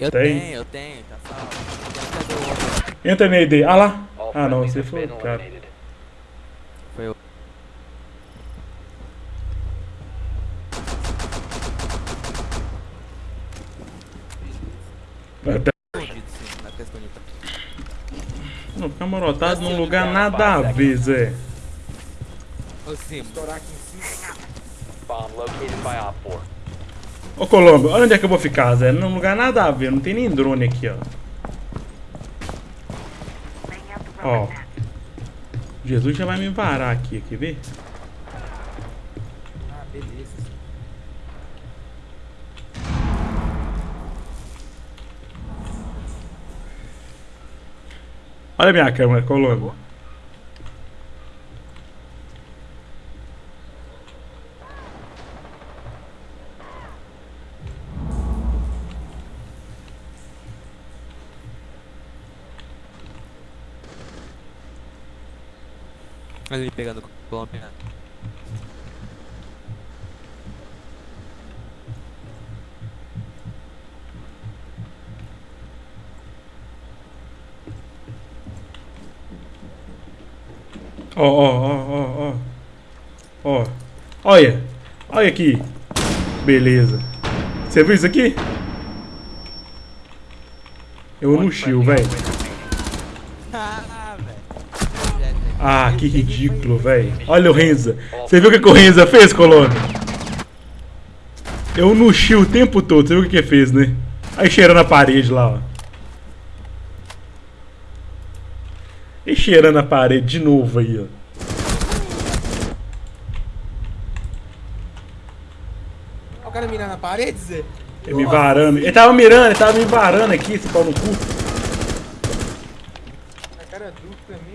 Eu Tem. tenho, eu tenho, tá salvo. Entra na ID. Ah lá. Ah não, você foi o cara. Foi o. Até-. Não, camarotado num lugar nada a ver, Zé. Ô, sim, Bomb located by Op 4. Ô Colombo, olha onde é que eu vou ficar, Zé. Num lugar nada a ver, não tem nem drone aqui, ó. Ó. Jesus já vai me parar aqui, quer ver? Ah, beleza. Olha a minha câmera, Colombo. Ele pegando o Colombiano. Ó, ó, ó, ó, ó. Ó. Olha. Olha aqui. Beleza. Você viu isso aqui? Eu no shield, velho. Ah, que ridículo, velho. Olha o Renza. Você viu o que, que o Renza fez, Colônia? Eu no o tempo todo. Você viu o que, que ele fez, né? Aí cheirando a parede lá, ó. E cheirando a parede de novo aí, ó. Olha o cara mirando na parede, Zé. Ele me varando. Ele tava mirando, ele tava me varando aqui, esse pau no cu. A cara é dupla mesmo.